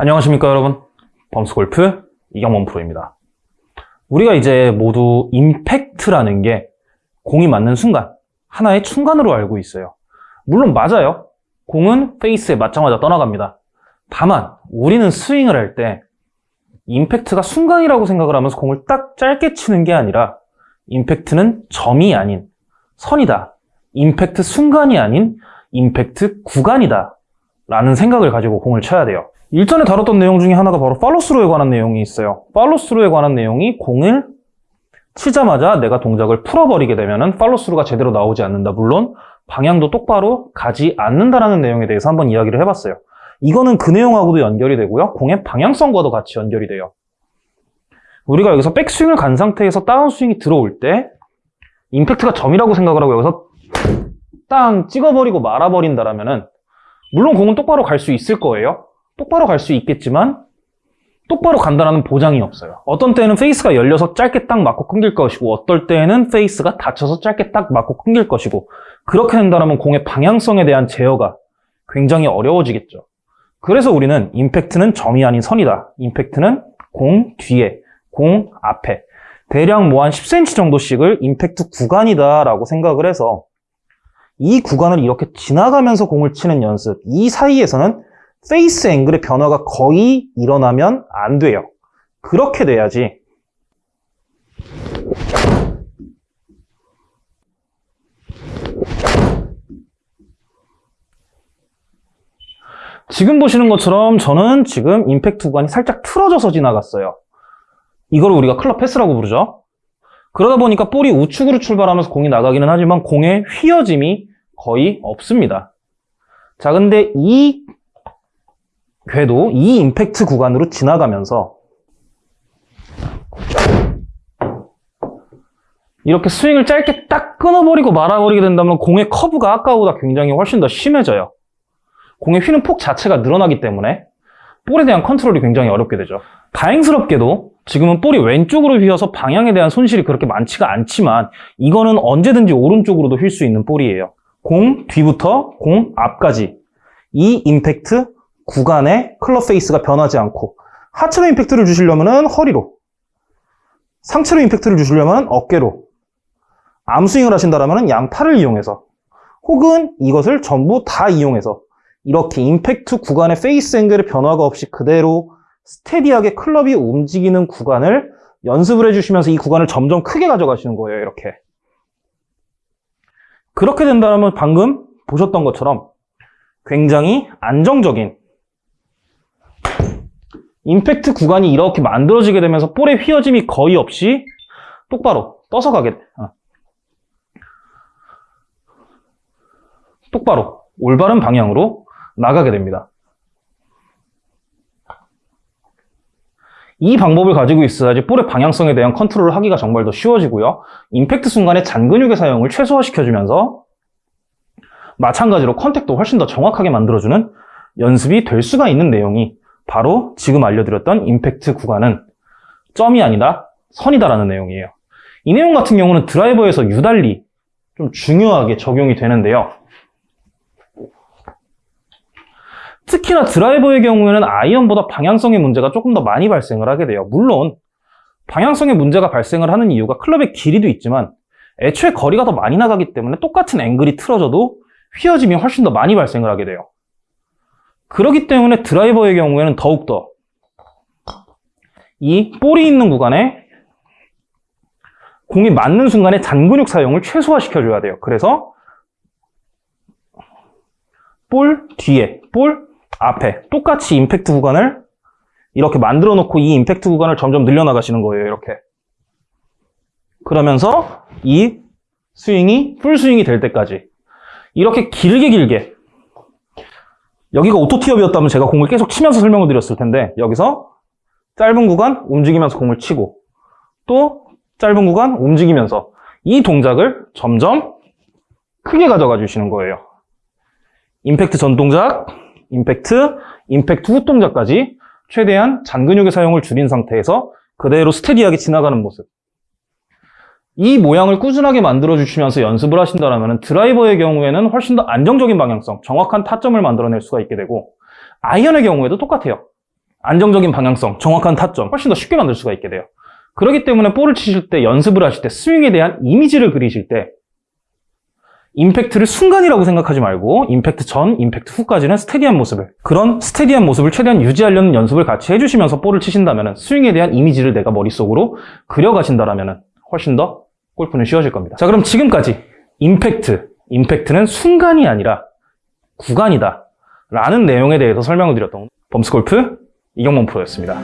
안녕하십니까 여러분. 범스골프 이경원 프로입니다. 우리가 이제 모두 임팩트라는 게 공이 맞는 순간 하나의 충간으로 알고 있어요. 물론 맞아요. 공은 페이스에 맞자마자 떠나갑니다. 다만 우리는 스윙을 할 때 임팩트가 순간이라고 생각을 하면서 공을 딱 짧게 치는 게 아니라 임팩트는 점이 아닌 선이다. 임팩트 순간이 아닌 임팩트 구간이다. 라는 생각을 가지고 공을 쳐야 돼요 일전에 다뤘던 내용 중에 하나가 바로 팔로스루에 관한 내용이 있어요. 팔로스루에 관한 내용이 공을 치자마자 내가 동작을 풀어버리게 되면 팔로스루가 제대로 나오지 않는다. 물론 방향도 똑바로 가지 않는다라는 내용에 대해서 한번 이야기를 해봤어요. 이거는 그 내용하고도 연결이 되고요. 공의 방향성과도 같이 연결이 돼요. 우리가 여기서 백스윙을 간 상태에서 다운스윙이 들어올 때 임팩트가 점이라고 생각을 하고 여기서 땅 찍어버리고 말아버린다라면 물론 공은 똑바로 갈 수 있을 거예요. 똑바로 갈 수 있겠지만 똑바로 간다는 보장이 없어요. 어떤 때는 face가 열려서 짧게 딱 맞고 끊길 것이고 어떨 때는 face가 닫혀서 짧게 딱 맞고 끊길 것이고 그렇게 된다면 공의 방향성에 대한 제어가 굉장히 어려워지겠죠. 그래서 우리는 임팩트는 점이 아닌 선이다. 임팩트는 공 뒤에, 공 앞에 대략 뭐 한 10cm 정도씩을 임팩트 구간이다 라고 생각을 해서 이 구간을 이렇게 지나가면서 공을 치는 연습 이 사이에서는 face angle의 변화가 거의 일어나면 안 돼요. 그렇게 돼야지 지금 보시는 것처럼 저는 지금 임팩트 구간이 살짝 틀어져서 지나갔어요. 이걸 우리가 클럽 패스라고 부르죠. 그러다 보니까 볼이 우측으로 출발하면서 공이 나가기는 하지만 공의 휘어짐이 거의 없습니다. 자, 근데 이 궤도 이 임팩트 구간으로 지나가면서 이렇게 스윙을 짧게 딱 끊어버리고 말아버리게 된다면 공의 커브가 아까보다 굉장히 훨씬 더 심해져요. 공의 휘는 폭 자체가 늘어나기 때문에 볼에 대한 컨트롤이 굉장히 어렵게 되죠. 다행스럽게도 지금은 볼이 왼쪽으로 휘어서 방향에 대한 손실이 그렇게 많지가 않지만 이거는 언제든지 오른쪽으로도 휠 수 있는 볼이에요. 공 뒤부터 공 앞까지 이 임팩트 구간의 클럽 face가 변하지 않고 하체로 임팩트를 주시려면 허리로 상체로 임팩트를 주시려면 어깨로 arm swing을 하신다면 양팔을 이용해서 혹은 이것을 전부 다 이용해서 이렇게 임팩트 구간의 face angle의 변화가 없이 그대로 steady하게 클럽이 움직이는 구간을 연습을 해주시면서 이 구간을 점점 크게 가져가시는 거예요 이렇게. 그렇게 된다면 방금 보셨던 것처럼 굉장히 안정적인 임팩트 구간이 이렇게 만들어지게 되면서 볼의 휘어짐이 거의 없이 똑바로 떠서 가게 돼. 어. 똑바로 올바른 방향으로 나가게 됩니다. 이 방법을 가지고 있어야지 볼의 방향성에 대한 컨트롤을 하기가 정말 더 쉬워지고요. 임팩트 순간에 잔근육의 사용을 최소화시켜주면서 마찬가지로 contact도 훨씬 더 정확하게 만들어주는 연습이 될 수가 있는 내용이 바로 지금 알려드렸던 임팩트 구간은 점이 아니라 선이다라는 내용이에요. 이 내용 같은 경우는 드라이버에서 유달리 좀 중요하게 적용이 되는데요. 특히나 드라이버의 경우에는 아이언보다 방향성의 문제가 조금 더 많이 발생을 하게 돼요. 물론 방향성의 문제가 발생을 하는 이유가 클럽의 길이도 있지만 애초에 거리가 더 많이 나가기 때문에 똑같은 앵글이 틀어져도 휘어짐이 훨씬 더 많이 발생을 하게 돼요. 그렇기 때문에 드라이버의 경우에는 더욱더 이 볼이 있는 구간에 공이 맞는 순간에 잔근육 사용을 최소화시켜줘야 돼요. 그래서 볼 뒤에, 볼 앞에 똑같이 임팩트 구간을 이렇게 만들어 놓고 이 임팩트 구간을 점점 늘려나가시는 거예요. 이렇게. 그러면서 이 스윙이 풀 스윙이 될 때까지 이렇게 길게 길게 여기가 오토티업이었다면 제가 공을 계속 치면서 설명을 드렸을 텐데 여기서 짧은 구간 움직이면서 공을 치고 또 짧은 구간 움직이면서 이 동작을 점점 크게 가져가 주시는 거예요. 임팩트 전 동작, 임팩트, 임팩트 후 동작까지 최대한 잔근육의 사용을 줄인 상태에서 그대로 스테디하게 지나가는 모습. 이 모양을 꾸준하게 만들어 주시면서 연습을 하신다면 드라이버의 경우에는 훨씬 더 안정적인 방향성, 정확한 타점을 만들어낼 수가 있게 되고 아이언의 경우에도 똑같아요. 안정적인 방향성, 정확한 타점 훨씬 더 쉽게 만들 수가 있게 돼요. 그렇기 때문에 볼을 치실 때 연습을 하실 때 스윙에 대한 이미지를 그리실 때 임팩트를 순간이라고 생각하지 말고 임팩트 전, 임팩트 후까지는 steady한 모습을 그런 steady한 모습을 최대한 유지하려는 연습을 같이 해주시면서 볼을 치신다면 스윙에 대한 이미지를 내가 머릿속으로 그려가신다면 훨씬 더 골프는 쉬워질 겁니다. 자 그럼 지금까지 임팩트, 임팩트는 순간이 아니라 구간이다 라는 내용에 대해서 설명을 드렸던 범스골프 이경범 프로였습니다.